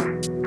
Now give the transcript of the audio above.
you